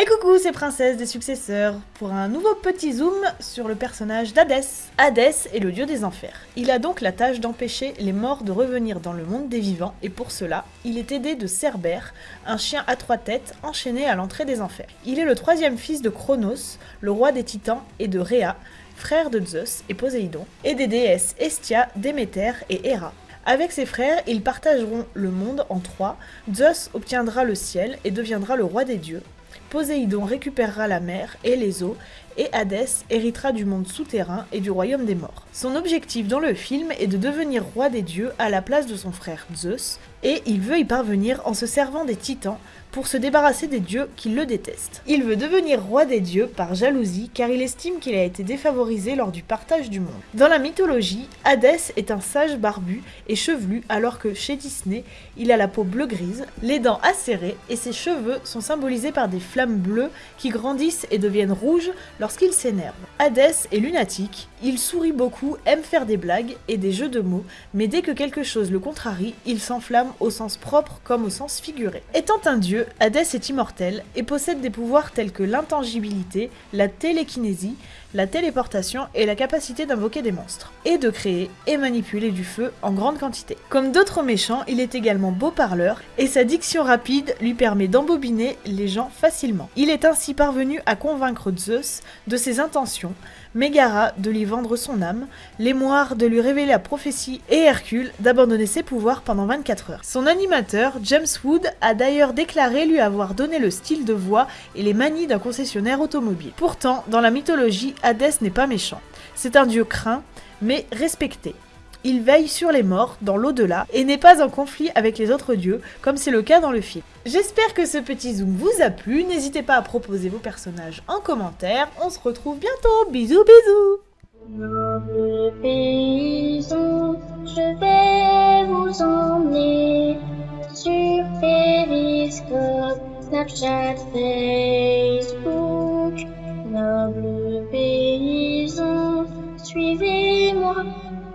Et coucou, c'est Princesse des Successeurs pour un nouveau petit zoom sur le personnage d'Hadès. Hadès est le dieu des enfers. Il a donc la tâche d'empêcher les morts de revenir dans le monde des vivants et pour cela, il est aidé de Cerbère, un chien à trois têtes enchaîné à l'entrée des enfers. Il est le troisième fils de Chronos, le roi des titans, et de Rhea, frère de Zeus et Poséidon, et des déesses Estia, Déméter et Héra. Avec ses frères, ils partageront le monde en trois. Zeus obtiendra le ciel et deviendra le roi des dieux. Poséidon récupérera la mer et les eaux, et Hadès héritera du monde souterrain et du royaume des morts. Son objectif dans le film est de devenir roi des dieux à la place de son frère Zeus, et il veut y parvenir en se servant des titans pour se débarrasser des dieux qui le détestent. Il veut devenir roi des dieux par jalousie car il estime qu'il a été défavorisé lors du partage du monde. Dans la mythologie, Hadès est un sage barbu et chevelu alors que chez Disney, il a la peau bleu-grise, les dents acérées et ses cheveux sont symbolisés par des flammes bleues qui grandissent et deviennent rouges lorsqu'il s'énerve. Hadès est lunatique, il sourit beaucoup, aime faire des blagues et des jeux de mots, mais dès que quelque chose le contrarie, il s'enflamme au sens propre comme au sens figuré. Étant un dieu, Hadès est immortel et possède des pouvoirs tels que l'intangibilité, la télékinésie, la téléportation et la capacité d'invoquer des monstres, et de créer et manipuler du feu en grande quantité. Comme d'autres méchants, il est également beau parleur, et sa diction rapide lui permet d'embobiner les gens facilement. Il est ainsi parvenu à convaincre Zeus de ses intentions, Mégara de lui vendre son âme, Lémoire de lui révéler la prophétie et Hercule d'abandonner ses pouvoirs pendant 24 heures. Son animateur, James Wood, a d'ailleurs déclaré lui avoir donné le style de voix et les manies d'un concessionnaire automobile. Pourtant, dans la mythologie, Hadès n'est pas méchant. C'est un dieu craint, mais respecté. Il veille sur les morts dans l'au-delà et n'est pas en conflit avec les autres dieux, comme c'est le cas dans le film. J'espère que ce petit zoom vous a plu, n'hésitez pas à proposer vos personnages en commentaire, on se retrouve bientôt, bisous bisous.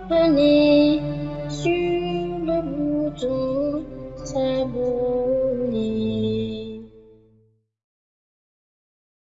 Venez sur le bouton.